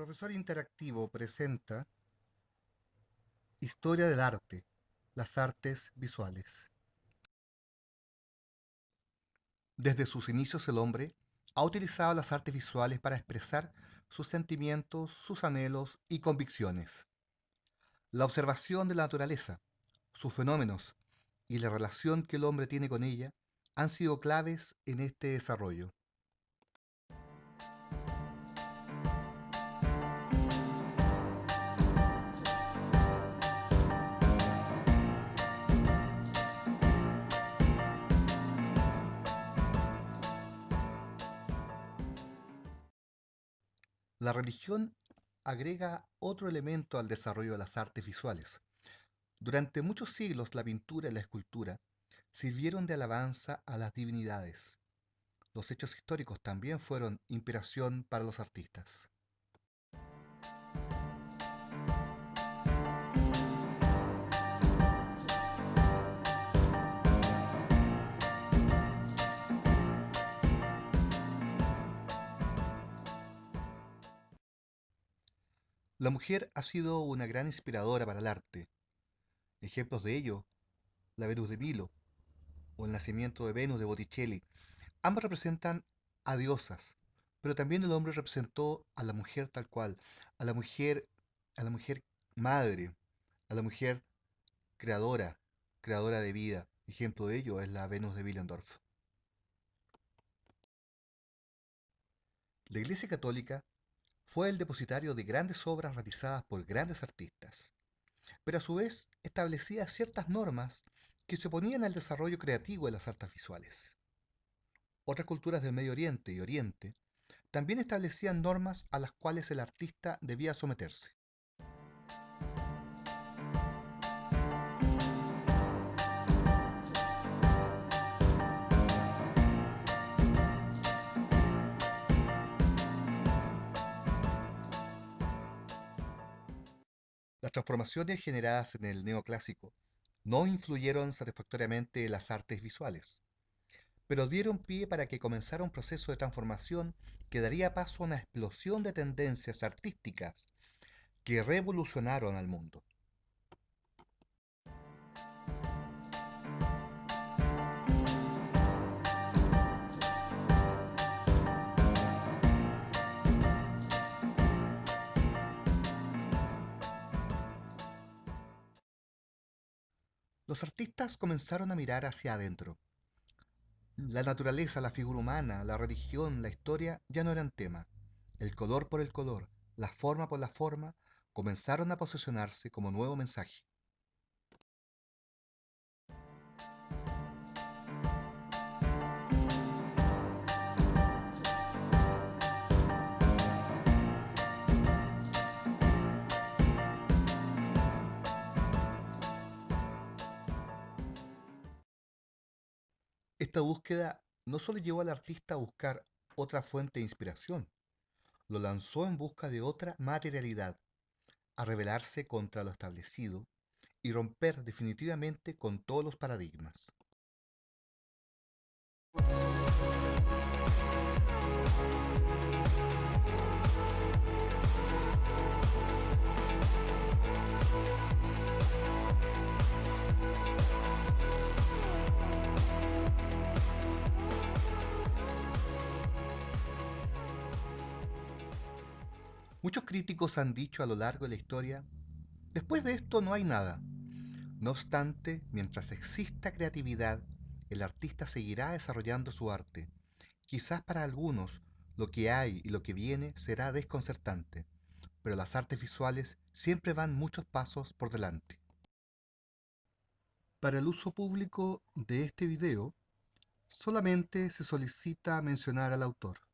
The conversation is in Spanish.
Profesor Interactivo presenta Historia del arte, las artes visuales. Desde sus inicios el hombre ha utilizado las artes visuales para expresar sus sentimientos, sus anhelos y convicciones. La observación de la naturaleza, sus fenómenos y la relación que el hombre tiene con ella han sido claves en este desarrollo. La religión agrega otro elemento al desarrollo de las artes visuales. Durante muchos siglos la pintura y la escultura sirvieron de alabanza a las divinidades. Los hechos históricos también fueron inspiración para los artistas. La mujer ha sido una gran inspiradora para el arte. Ejemplos de ello, la Venus de Milo o el nacimiento de Venus de Botticelli. Ambas representan a diosas, pero también el hombre representó a la mujer tal cual, a la mujer, a la mujer madre, a la mujer creadora, creadora de vida. Ejemplo de ello es la Venus de Willendorf. La Iglesia Católica fue el depositario de grandes obras realizadas por grandes artistas, pero a su vez establecía ciertas normas que se oponían al desarrollo creativo de las artes visuales. Otras culturas del Medio Oriente y Oriente también establecían normas a las cuales el artista debía someterse. Las transformaciones generadas en el neoclásico no influyeron satisfactoriamente en las artes visuales, pero dieron pie para que comenzara un proceso de transformación que daría paso a una explosión de tendencias artísticas que revolucionaron al mundo. Los artistas comenzaron a mirar hacia adentro. La naturaleza, la figura humana, la religión, la historia ya no eran tema. El color por el color, la forma por la forma, comenzaron a posesionarse como nuevo mensaje. Esta búsqueda no solo llevó al artista a buscar otra fuente de inspiración, lo lanzó en busca de otra materialidad, a rebelarse contra lo establecido y romper definitivamente con todos los paradigmas. Muchos críticos han dicho a lo largo de la historia, después de esto no hay nada. No obstante, mientras exista creatividad, el artista seguirá desarrollando su arte. Quizás para algunos lo que hay y lo que viene será desconcertante, pero las artes visuales siempre van muchos pasos por delante. Para el uso público de este video, solamente se solicita mencionar al autor.